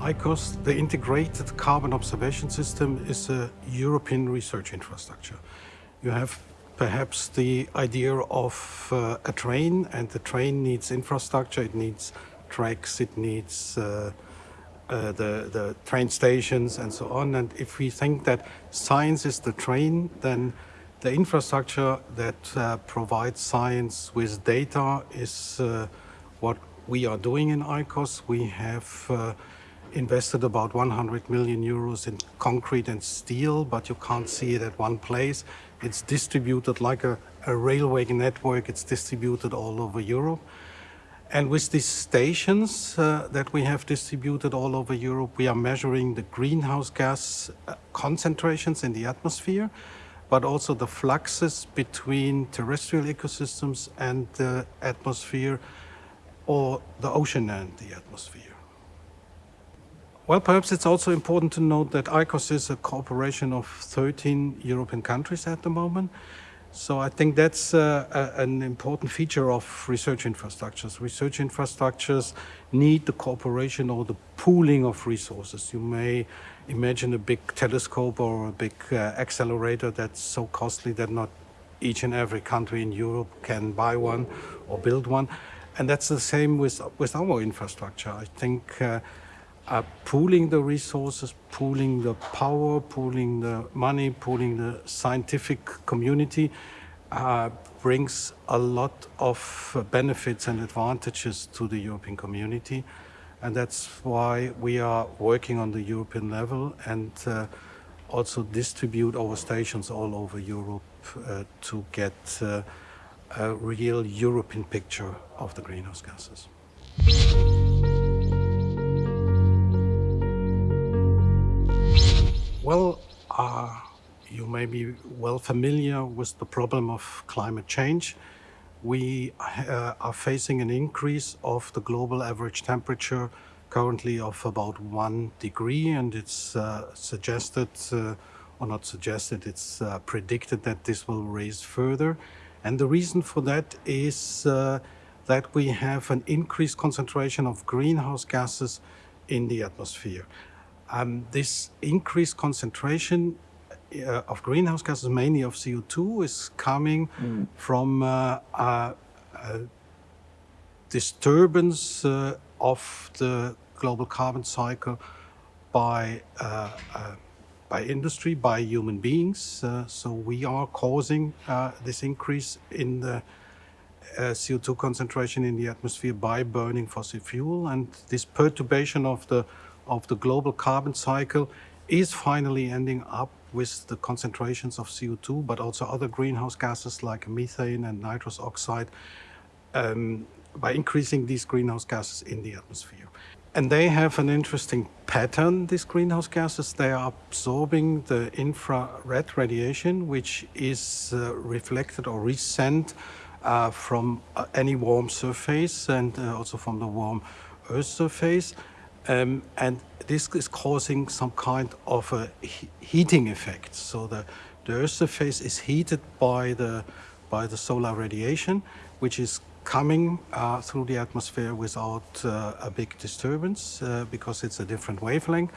ICOS, the Integrated Carbon Observation System, is a European research infrastructure. You have perhaps the idea of uh, a train, and the train needs infrastructure, it needs tracks, it needs uh, uh, the, the train stations and so on. And if we think that science is the train, then the infrastructure that uh, provides science with data is uh, what we are doing in ICOS. We have uh, invested about 100 million euros in concrete and steel, but you can't see it at one place. It's distributed like a, a railway network. It's distributed all over Europe. And with these stations uh, that we have distributed all over Europe, we are measuring the greenhouse gas uh, concentrations in the atmosphere, but also the fluxes between terrestrial ecosystems and the atmosphere or the ocean and the atmosphere. Well, perhaps it's also important to note that ICOS is a cooperation of 13 European countries at the moment. So I think that's uh, a, an important feature of research infrastructures. Research infrastructures need the cooperation or the pooling of resources. You may imagine a big telescope or a big uh, accelerator that's so costly that not each and every country in Europe can buy one or build one. And that's the same with, with our infrastructure. I think uh, pooling the resources, pooling the power, pooling the money, pooling the scientific community uh, brings a lot of benefits and advantages to the European community. And that's why we are working on the European level and uh, also distribute our stations all over Europe uh, to get uh, a real European picture of the greenhouse gases. Well, uh, you may be well familiar with the problem of climate change. We uh, are facing an increase of the global average temperature currently of about one degree and it's uh, suggested, uh, or not suggested, it's uh, predicted that this will raise further. And the reason for that is uh, that we have an increased concentration of greenhouse gases in the atmosphere. Um, this increased concentration uh, of greenhouse gases, mainly of CO2, is coming mm. from uh, a, a disturbance uh, of the global carbon cycle by uh, uh, by industry, by human beings. Uh, so we are causing this increase in the CO2 concentration in the atmosphere by burning fossil fuel, and this perturbation of the of the global carbon cycle is finally ending up with the concentrations of CO2, but also other greenhouse gases like methane and nitrous oxide, um, by increasing these greenhouse gases in the atmosphere. And they have an interesting pattern, these greenhouse gases. They are absorbing the infrared radiation, which is uh, reflected or resent uh, from uh, any warm surface and uh, also from the warm Earth surface. Um, and this is causing some kind of a he heating effect. So the, the Earth surface is heated by the, by the solar radiation, which is coming uh, through the atmosphere without uh, a big disturbance uh, because it's a different wavelength.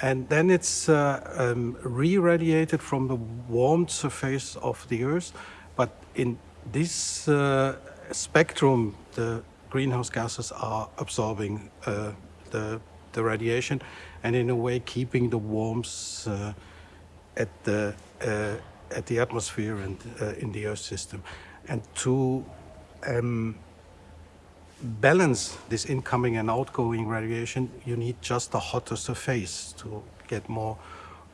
And then it's uh, um, re-radiated from the warmed surface of the Earth. But in this uh, spectrum, the greenhouse gases are absorbing uh, the, the radiation and in a way keeping the warmth uh, at the uh, at the atmosphere and uh, in the Earth system. And to um, balance this incoming and outgoing radiation, you need just a hotter surface to get more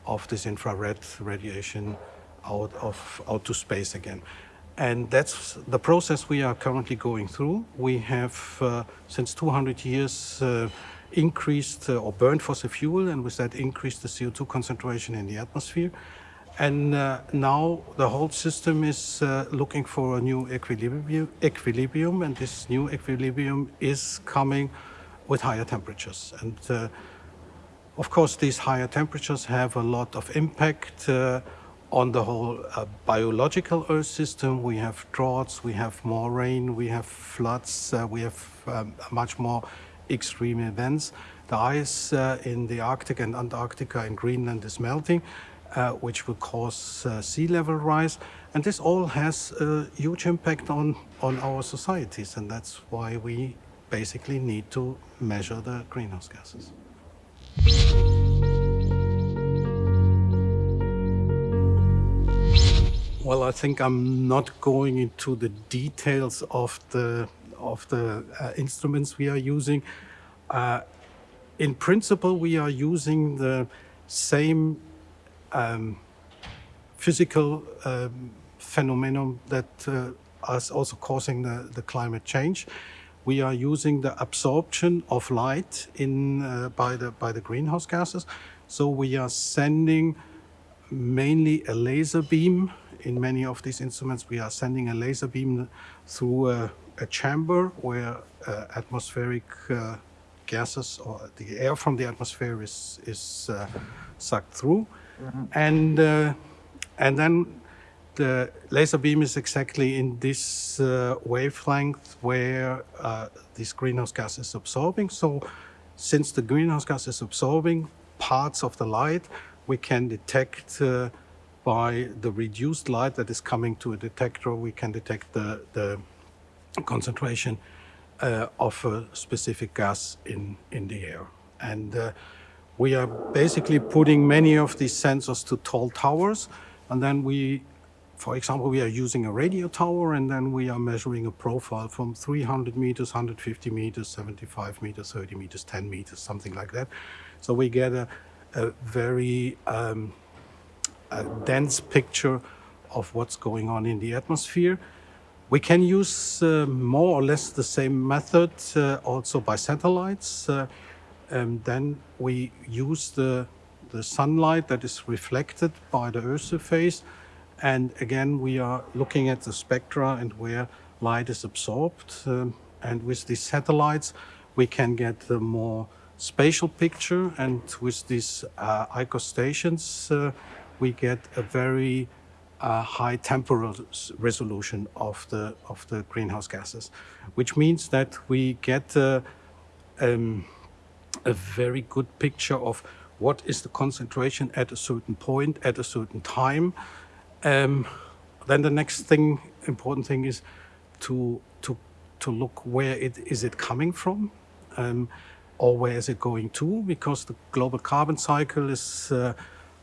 of this infrared radiation out of out to space again. And that's the process we are currently going through. We have, uh, since 200 years, uh, increased uh, or burned fossil fuel and with that increased the CO2 concentration in the atmosphere. And uh, now the whole system is uh, looking for a new equilibrium, equilibrium, and this new equilibrium is coming with higher temperatures. And uh, of course, these higher temperatures have a lot of impact uh, on the whole uh, biological Earth system. We have droughts, we have more rain, we have floods, we have um, much more extreme events. the ice uh, in the Arctic and Antarctica and Greenland is melting, uh, which will cause uh, sea level rise. And this all has a huge impact on, on our societies, and that's why we basically need to measure the greenhouse gases. Well, I think I'm not going into the details of the of the uh, instruments we are using. Uh, in principle, we are using the same um, physical um, phenomenon that uh, is also causing the, the climate change. We are using the absorption of light in uh, by the by the greenhouse gases. So we are sending mainly a laser beam. In many of these instruments, we are sending a laser beam through a, a chamber where uh, atmospheric uh, gases or the air from the atmosphere is, is uh, sucked through. Mm -hmm. And, uh, and then the laser beam is exactly in this uh, wavelength where uh, this greenhouse gas is absorbing. So since the greenhouse gas is absorbing parts of the light, we can detect uh, by the reduced light that is coming to a detector, we can detect the, the concentration uh, of a specific gas in, in the air. And uh, we are basically putting many of these sensors to tall towers. And then we, for example, we are using a radio tower and then we are measuring a profile from 300 meters, 150 meters, 75 meters, 30 meters, 10 meters, something like that. So we get a, a very um, a dense picture of what's going on in the atmosphere. We can use uh, more or less the same method uh, also by satellites. Uh, and then we use the, the sunlight that is reflected by the Earth's surface. And again, we are looking at the spectra and where light is absorbed. Um, and with these satellites, we can get a more spatial picture. And with these uh, ICOS stations, uh, we get a very uh, high temporal resolution of the of the greenhouse gases, which means that we get uh, um, a very good picture of what is the concentration at a certain point at a certain time. Um, then the next thing, important thing, is to to to look where it is it coming from. Um, or where is it going to? Because the global carbon cycle is uh,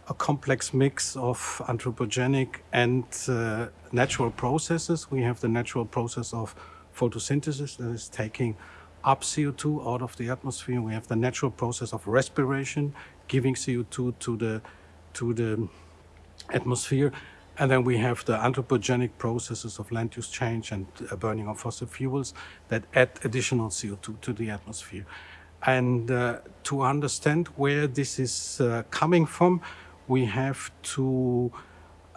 a complex mix of anthropogenic and uh, natural processes. We have the natural process of photosynthesis that is taking up CO2 out of the atmosphere. We have the natural process of respiration, giving CO2 to the, to the atmosphere. And then we have the anthropogenic processes of land use change and uh, burning of fossil fuels that add additional CO2 to the atmosphere. And uh, to understand where this is uh, coming from, we have to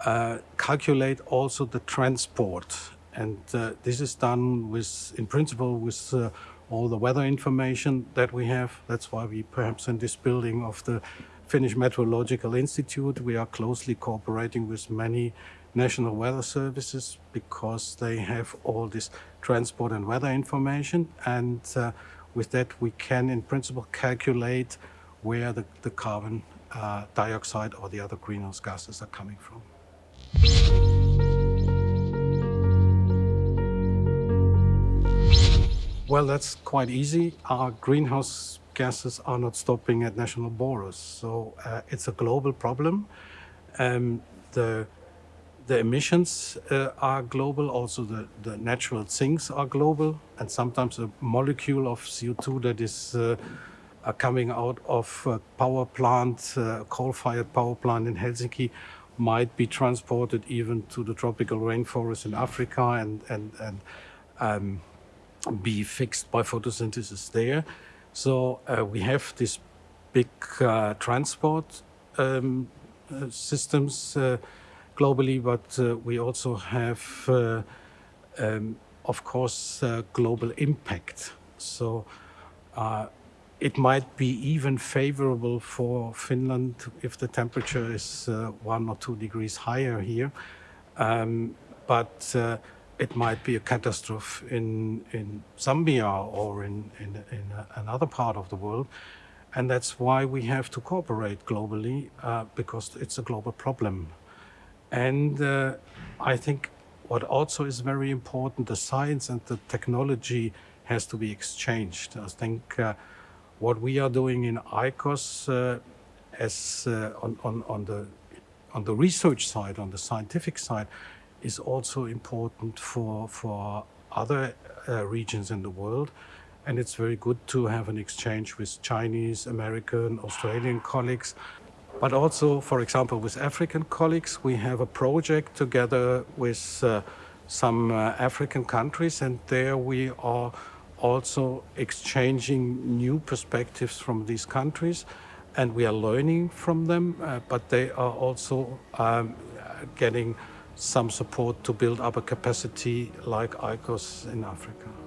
uh, calculate also the transport. And uh, this is done with, in principle, with uh, all the weather information that we have. That's why we perhaps in this building of the Finnish Meteorological Institute, we are closely cooperating with many national weather services because they have all this transport and weather information. And uh, with that, we can in principle calculate where the, the carbon uh, dioxide or the other greenhouse gases are coming from. Well, that's quite easy. Our greenhouse gases are not stopping at national borders, so uh, it's a global problem. Um, the the emissions uh, are global, also the, the natural sinks are global, and sometimes a molecule of CO2 that is uh, are coming out of a power plant, a coal-fired power plant in Helsinki, might be transported even to the tropical rainforest in Africa and, and, and um, be fixed by photosynthesis there. So uh, we have this big uh, transport um, uh, systems uh, globally, but uh, we also have, uh, um, of course, global impact. So it might be even favorable for Finland if the temperature is uh, one or two degrees higher here. Um, but uh, it might be a catastrophe in, in Zambia or in, in, in another part of the world. And that's why we have to cooperate globally uh, because it's a global problem. And uh, I think what also is very important, the science and the technology has to be exchanged. I think uh, what we are doing in ICOS uh, as uh, on, on, on, the, on the research side, on the scientific side, is also important for, for other uh, regions in the world. And it's very good to have an exchange with Chinese, American, Australian colleagues. But also, for example, with African colleagues, we have a project together with uh, some uh, African countries, and there we are also exchanging new perspectives from these countries. And we are learning from them, uh, but they are also um, getting some support to build up a capacity like ICOS in Africa.